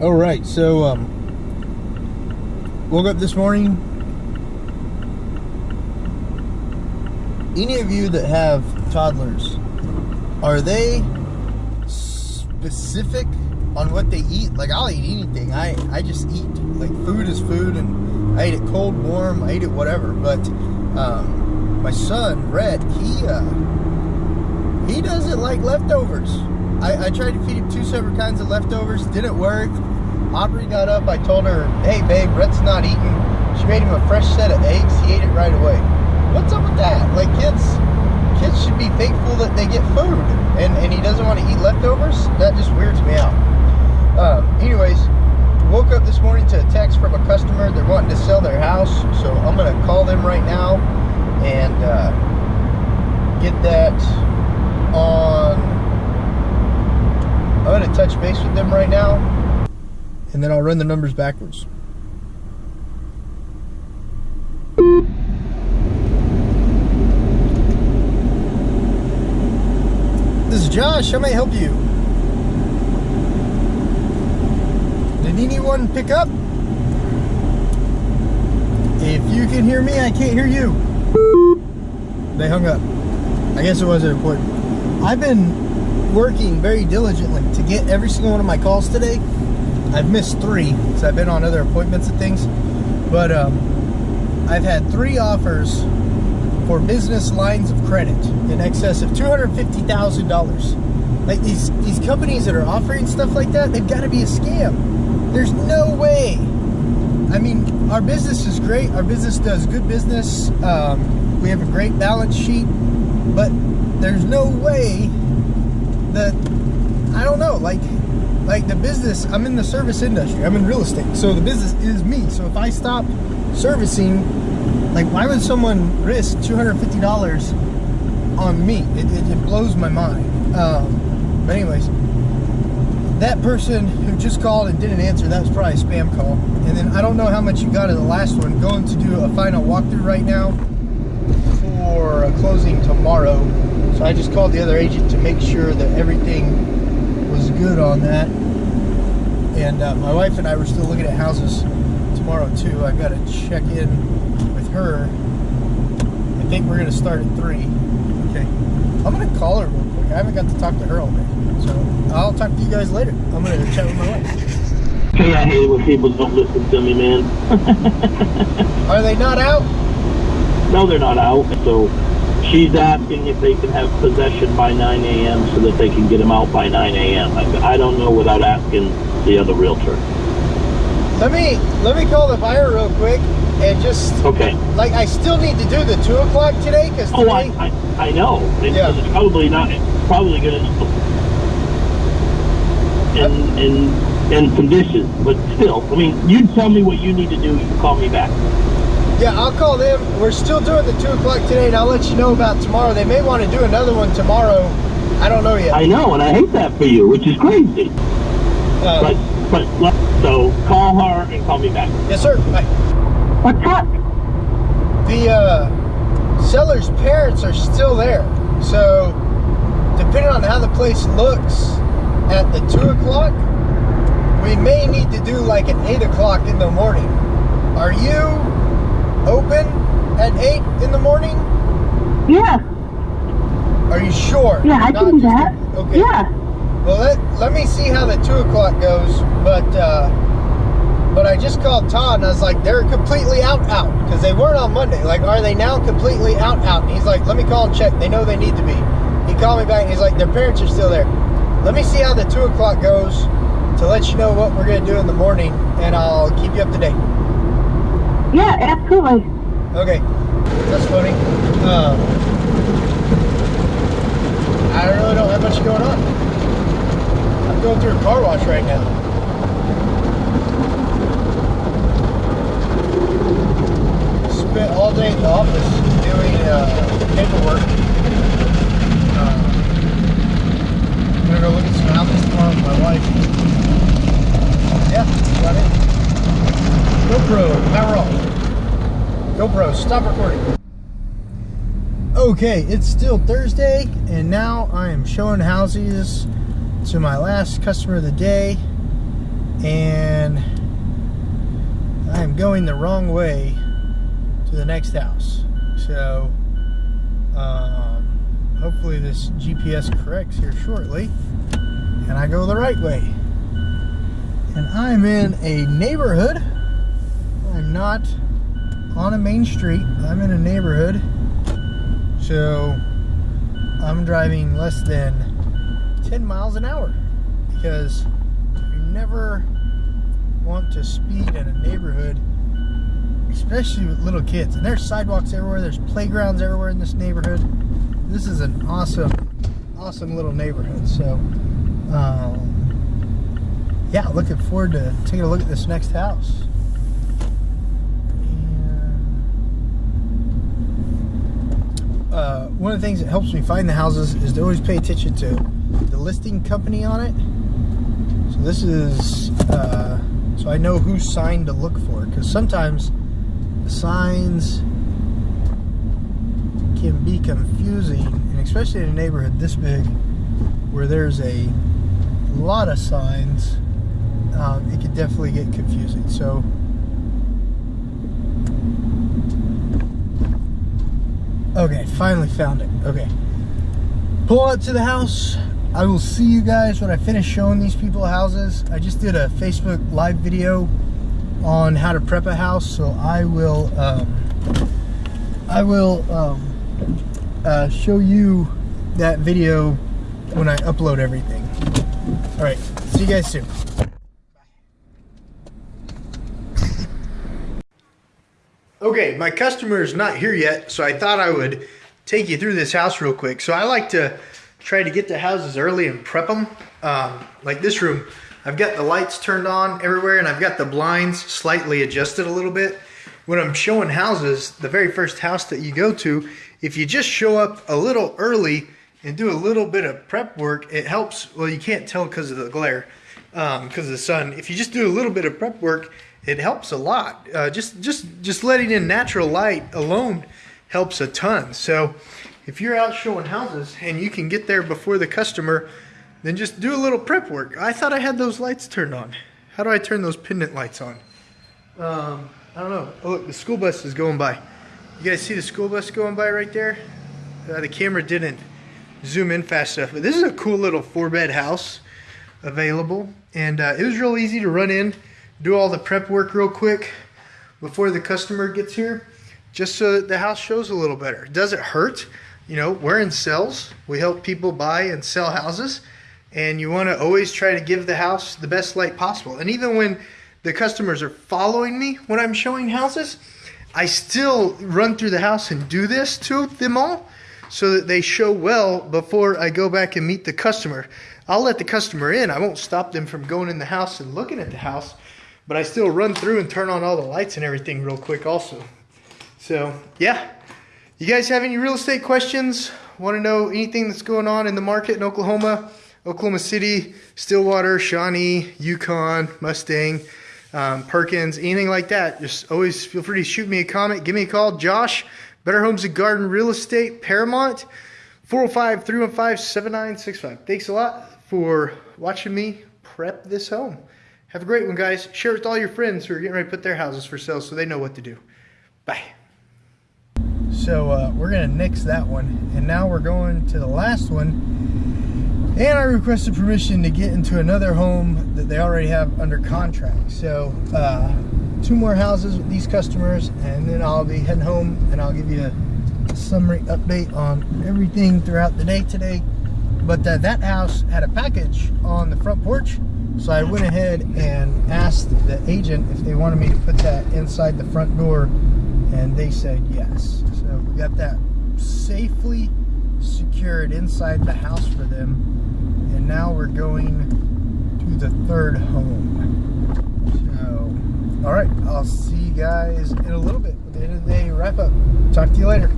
All right, so um, woke up this morning. Any of you that have toddlers, are they specific on what they eat? Like I'll eat anything. I I just eat. Like food is food, and I eat it cold, warm. I eat it whatever. But um, my son Rhett, he uh, he doesn't like leftovers. I, I tried to feed him two separate kinds of leftovers. Didn't work. Aubrey got up. I told her, hey, babe, Rhett's not eating. She made him a fresh set of eggs. He ate it right away. What's up with that? Like, kids kids should be thankful that they get food. And, and he doesn't want to eat leftovers? That just weirds me out. Um, anyways, woke up this morning to a text from a customer. They're wanting to sell their house. So I'm going to call them right now and uh, get that on I'm to touch base with them right now, and then I'll run the numbers backwards. This is Josh. How may I help you? Did anyone pick up? If you can hear me, I can't hear you. They hung up. I guess it wasn't important. I've been working very diligently to get every single one of my calls today. I've missed three because I've been on other appointments and things. But um, I've had three offers for business lines of credit in excess of $250,000. Like these, these companies that are offering stuff like that, they've got to be a scam. There's no way. I mean, our business is great. Our business does good business. Um, we have a great balance sheet, but there's no way the I don't know, like like the business, I'm in the service industry. I'm in real estate. So the business is me. So if I stop servicing, like why would someone risk $250 on me? It, it, it blows my mind. Um, but anyways, that person who just called and didn't answer, that was probably a spam call. And then I don't know how much you got of the last one. Going to do a final walkthrough right now for a closing tomorrow. So I just called the other agent to make sure that everything was good on that. And uh, my wife and I were still looking at houses tomorrow too. I've got to check in with her. I think we're going to start at 3. Okay. I'm going to call her real quick. I haven't got to talk to her all day. So I'll talk to you guys later. I'm going to chat with my wife. Hey, I hate it when people don't listen to me, man. Are they not out? No, they're not out. So she's asking if they can have possession by 9 a.m. so that they can get him out by 9 a.m. I, I don't know without asking the other realtor. Let me let me call the buyer real quick and just Okay. like I still need to do the two o'clock today because Oh, I, I, I know. It's, Yeah. it's probably not, it's probably gonna, in, in, in conditions, but still, I mean, you tell me what you need to do, you can call me back. Yeah, I'll call them. We're still doing the 2 o'clock today, and I'll let you know about tomorrow. They may want to do another one tomorrow. I don't know yet. I know, and I hate that for you, which is crazy. Uh, But, but, so call her and call me back. yes, sir. Bye. What's up? The uh, seller's parents are still there. So, depending on how the place looks at the 2 o'clock, we may need to do like an 8 o'clock in the morning. Are you open at 8 in the morning? Yeah, Are you sure? yeah, I Not can do that. Okay. Yeah, Well, let, let me see how the 2 o'clock goes, but uh, but I just called Todd and I was like, they're completely out, out, because they weren't on Monday. Like, are they now completely out, out? And he's like, let me call and check. They know they need to be. He called me back and he's like, their parents are still there. Let me see how the 2 o'clock goes to let you know what we're going to do in the morning, and I'll keep you up to date. Yeah, absolutely. Okay, that's funny. Um, I really don't have much going on. I'm going through a car wash right now. Spent all day in the office doing uh, paperwork. Uh, I'm gonna go look at some houses tomorrow with my wife. Yeah, that's about it. GoPro, power off. GoPro, stop recording. Okay, it's still Thursday, and now I am showing houses to my last customer of the day. and I am going the wrong way to the next house. So, um, hopefully this GPS corrects here shortly and I go the right way. And I'm in a neighborhood. I'm not on a main street. I'm in a neighborhood. So I'm driving less than 10 miles an hour because you never want to speed in a neighborhood especially with little kids. And there's sidewalks everywhere. There's playgrounds everywhere in this neighborhood. This is an awesome awesome little neighborhood. So um, yeah looking forward to taking a look at this next house uh, one of the things that helps me find the houses is to always pay attention to the listing company on it. So this is, uh, so I know whose sign to look for because sometimes the signs can be confusing and especially in a neighborhood this big where there's a lot of signs, um, it can definitely get confusing. So Okay, finally found it. Okay. Pull up to the house. I will see you guys when I finish showing these people houses. I just did a Facebook live video on how to prep a house, so I will um, I will um, uh, show you that video when I upload everything. All right, see you guys soon. Okay, my customer is not here yet, so I thought I would take you through this house real quick. So I like to try to get the houses early and prep them. Um, like this room, I've got the lights turned on everywhere and I've got the blinds slightly adjusted a little bit. When I'm showing houses, the very first house that you go to, if you just show up a little early and do a little bit of prep work, it helps. Well, you can't tell because of the glare, because um, of the sun. If you just do a little bit of prep work, it helps a lot. Uh, just just just letting in natural light alone helps a ton. So if you're out showing houses and you can get there before the customer, then just do a little prep work. I thought I had those lights turned on. How do I turn those pendant lights on? Um, I don't know. Oh, look, the school bus is going by. You guys see the school bus going by right there? Uh, the camera didn't zoom in fast enough, but this is a cool little four bed house available. And uh, it was real easy to run in do all the prep work real quick before the customer gets here, just so that the house shows a little better. Does it hurt? You know, we're in sales. We help people buy and sell houses, and you want to always try to give the house the best light possible. And even when the customers are following me when I'm showing houses, I still run through the house and do this to them all so that they show well before I go back and meet the customer. I'll let the customer in. I won't stop them from going in the house and looking at the house but I still run through and turn on all the lights and everything real quick also. So yeah, you guys have any real estate questions? Want to know anything that's going on in the market in Oklahoma, Oklahoma City, Stillwater, Shawnee, Yukon, Mustang, um, Perkins, anything like that, just always feel free to shoot me a comment, give me a call. Josh, Better Homes and Garden Real Estate, Paramount, 405-315-7965. Thanks a lot for watching me prep this home. Have a great one, guys. Share it with all your friends who are getting ready to put their houses for sale so they know what to do. Bye. So uh, we're going to nix that one. And now we're going to the last one. And I requested permission to get into another home that they already have under contract. So uh, two more houses with these customers and then I'll be heading home and I'll give you a summary update on everything throughout the day today. But uh, that house had a package on the front porch so I went ahead and asked the agent if they wanted me to put that inside the front door and they said yes. So we got that safely secured inside the house for them. And now we're going to the third home. So, all right, I'll see you guys in a little bit. At the end of the day, wrap up. Talk to you later.